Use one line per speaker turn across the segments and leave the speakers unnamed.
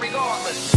regardless.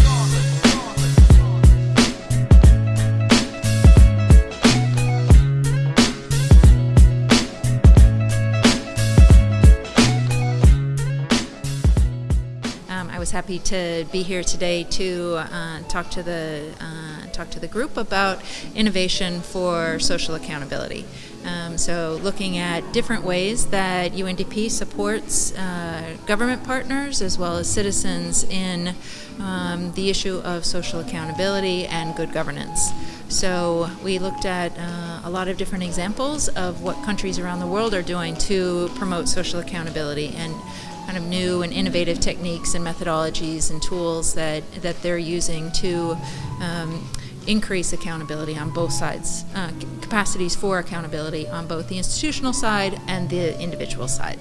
Um, I was happy to be here today to uh, talk to the uh, talk to the group about innovation for social accountability. Um, so, looking at different ways that UNDP supports uh, government partners as well as citizens in um, the issue of social accountability and good governance. So, we looked at uh, a lot of different examples of what countries around the world are doing to promote social accountability and kind of new and innovative techniques and methodologies and tools that, that they're using to um, increase accountability on both sides, uh, capacities for accountability on both the institutional side and the individual side.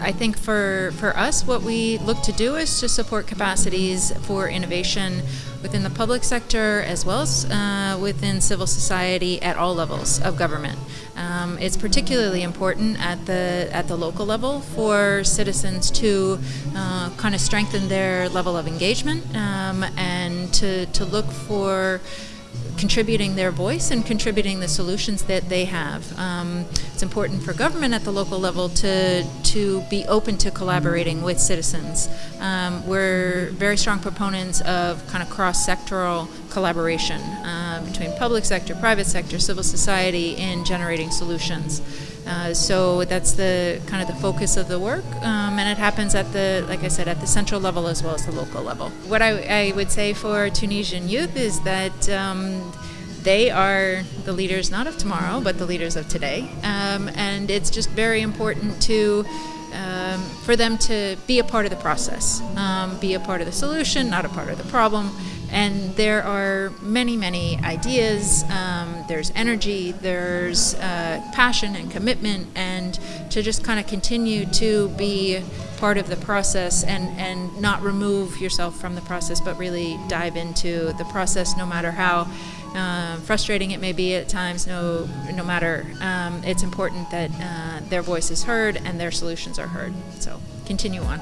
I think for, for us, what we look to do is to support capacities for innovation within the public sector as well as uh, within civil society at all levels of government. Um, it's particularly important at the at the local level for citizens to uh, kind of strengthen their level of engagement um, and to, to look for contributing their voice and contributing the solutions that they have. Um, it's important for government at the local level to to be open to collaborating with citizens. Um, we're very strong proponents of kind of cross-sectoral collaboration uh, between public sector, private sector, civil society in generating solutions. Uh, so that's the kind of the focus of the work, um, and it happens at the, like I said, at the central level as well as the local level. What I, I would say for Tunisian youth is that um, they are the leaders not of tomorrow, but the leaders of today, um, and it's just very important to. Um, for them to be a part of the process, um, be a part of the solution, not a part of the problem, and there are many, many ideas. Um, there's energy, there's uh, passion and commitment, and to just kind of continue to be part of the process and, and not remove yourself from the process, but really dive into the process no matter how uh, frustrating it may be at times, no, no matter. Um, it's important that uh, their voice is heard and their solutions are heard. So continue on.